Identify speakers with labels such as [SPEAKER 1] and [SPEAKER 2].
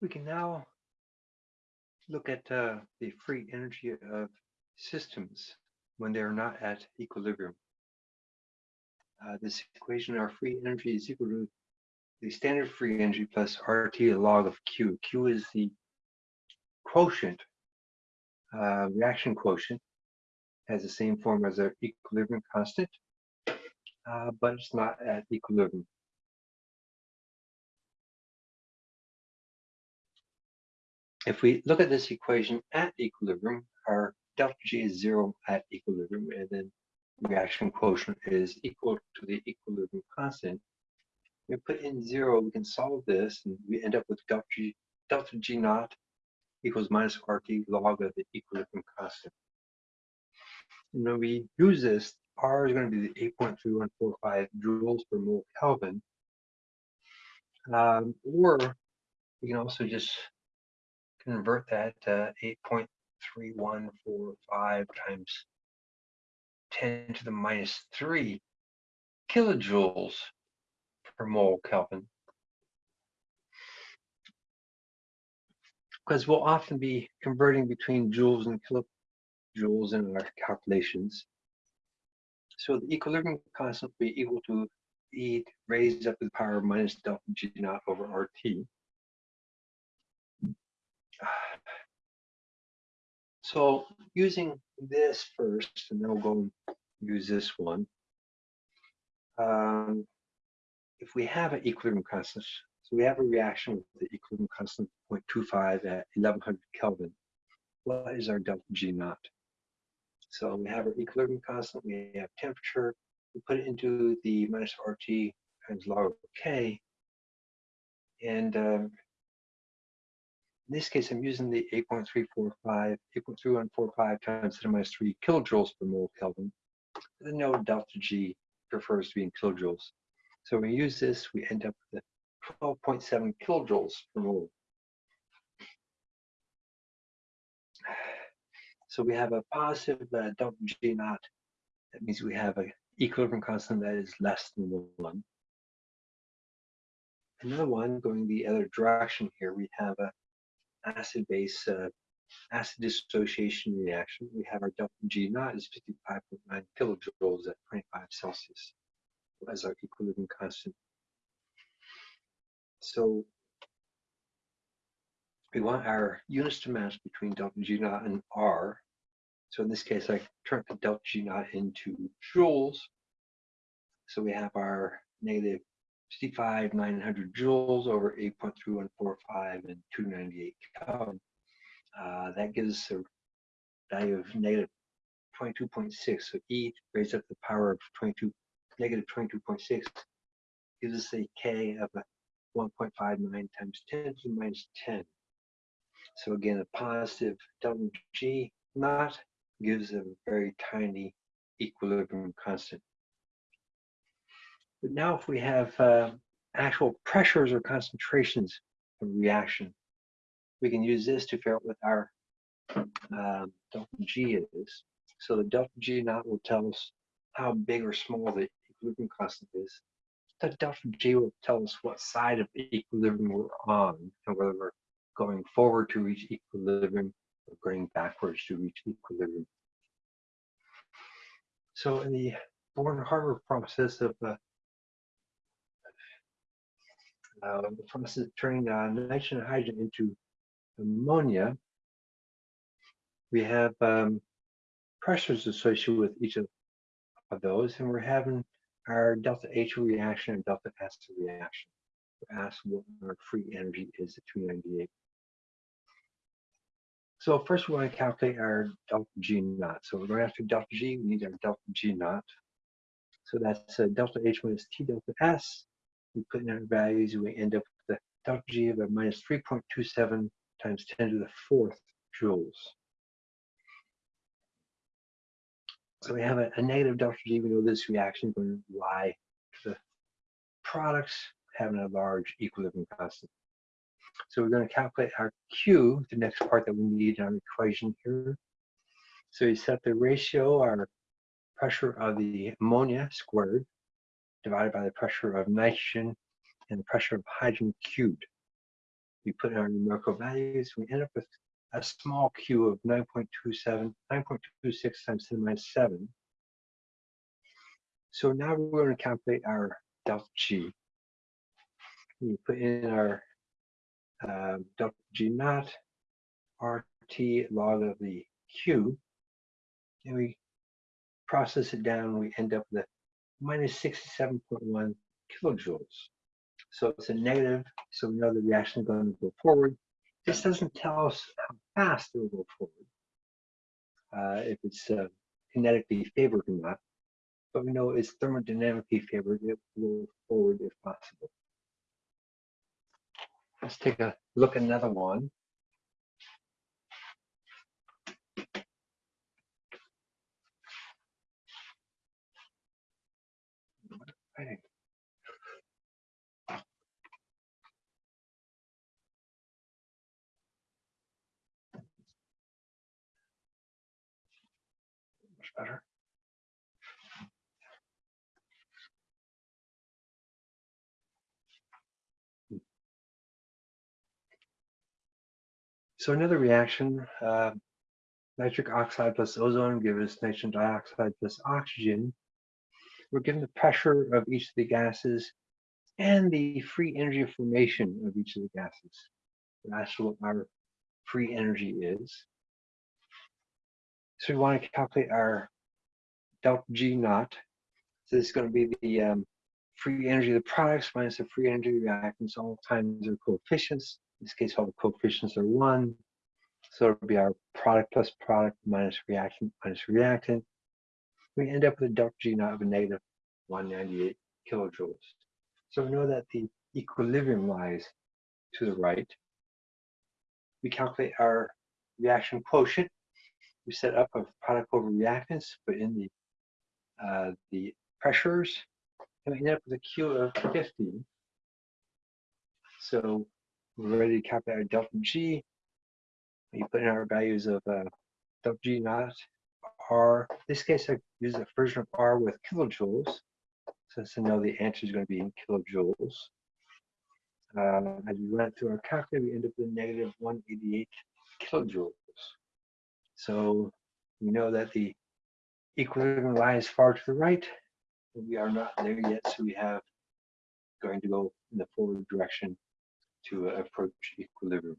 [SPEAKER 1] We can now look at uh, the free energy of systems when they are not at equilibrium. Uh, this equation, our free energy is equal to the standard free energy plus RT log of Q. Q is the quotient, uh, reaction quotient, has the same form as our equilibrium constant, uh, but it's not at equilibrium. If we look at this equation at equilibrium, our delta G is zero at equilibrium, and then reaction quotient is equal to the equilibrium constant. We put in zero, we can solve this, and we end up with delta G, delta G naught equals minus RT log of the equilibrium constant. And when we use this, R is going to be the 8.3145 joules per mole Kelvin. Um, or we can also just convert that to 8.3145 times 10 to the minus 3 kilojoules per mole Kelvin. Because we'll often be converting between joules and kilojoules in our calculations. So the equilibrium constant will be equal to E raised up to the power of minus delta G naught over RT. So using this first, and then we'll go and use this one. Um, if we have an equilibrium constant, so we have a reaction with the equilibrium constant 0.25 at 1100 Kelvin. What is our delta G naught? So we have our equilibrium constant, we have temperature, we put it into the minus RT times log of K, and um, in this case, I'm using the 8.345, 8.3145 times 10 minus 3 kilojoules per mole Kelvin. The note delta G prefers to be in kilojoules. So when we use this, we end up with 12.7 kilojoules per mole. So we have a positive uh, delta G naught. That means we have an equilibrium constant that is less than one. Another one going the other direction here, we have a acid-base uh, acid dissociation reaction, we have our delta G naught is 55.9 kilojoules at 25 Celsius as our equilibrium constant. So we want our units to match between delta G naught and R. So in this case, I turn the delta G naught into joules. So we have our negative 65, 900 joules over 8.3145 and 298 Kelvin. Uh, that gives us a value of negative 22.6. So E raised up to the power of 22, negative 22.6 gives us a K of 1.59 times 10 to the minus 10. So again, a positive delta G naught gives a very tiny equilibrium constant. But now if we have uh, actual pressures or concentrations of reaction, we can use this to figure out what our um, delta G is. So the delta G naught will tell us how big or small the equilibrium constant is. The delta G will tell us what side of equilibrium we're on and whether we're going forward to reach equilibrium or going backwards to reach equilibrium. So in the Born-Haber process of uh, uh, the process of turning uh, nitrogen and hydrogen into ammonia, we have um, pressures associated with each of, of those, and we're having our delta H reaction and delta S reaction. We're asked what our free energy is at 298. So first we want to calculate our delta G naught. So we're going after delta G, we need our delta G naught. So that's uh, delta H minus T delta S we put in our values, we end up with the delta G of a minus 3.27 times 10 to the fourth joules. So we have a, a negative delta G. We know this reaction going lie to the products having a large equilibrium constant. So we're going to calculate our Q, the next part that we need in our equation here. So we set the ratio, our pressure of the ammonia squared divided by the pressure of nitrogen and the pressure of hydrogen cubed. we put in our numerical values, we end up with a small q of 9.27, 9.26 times 10 minus 7. So now we're going to calculate our delta G. We put in our um, delta G naught, RT log of the Q, and we process it down, we end up with minus 67.1 kilojoules. So it's a negative, so we know the reaction is going to go forward. This doesn't tell us how fast it will go forward, uh, if it's uh, kinetically favored or not, but we know it's thermodynamically favored, it will go forward if possible. Let's take a look at another one. Right. Much better. So another reaction, uh, nitric oxide plus ozone gives nitrogen dioxide plus oxygen. We're given the pressure of each of the gases and the free energy formation of each of the gases. That's what our free energy is. So we want to calculate our delta G naught. So this is going to be the um, free energy of the products minus the free energy of the reactants. All times their coefficients. In this case, all the coefficients are one. So it'll be our product plus product minus reactant minus reactant. We end up with a delta G naught of a negative 198 kilojoules. So we know that the equilibrium lies to the right. We calculate our reaction quotient. We set up a product over reactants, but in the uh, the pressures, and we end up with a Q of 50. So we're ready to calculate our delta G. We put in our values of uh, delta G naught, R. In this case, I use a version of R with kilojoules. So to know the answer is going to be in kilojoules. Uh, as we run it through our calculator, we end up with a negative 188 kilojoules. So we know that the equilibrium lies far to the right, but we are not there yet. So we have going to go in the forward direction to approach equilibrium.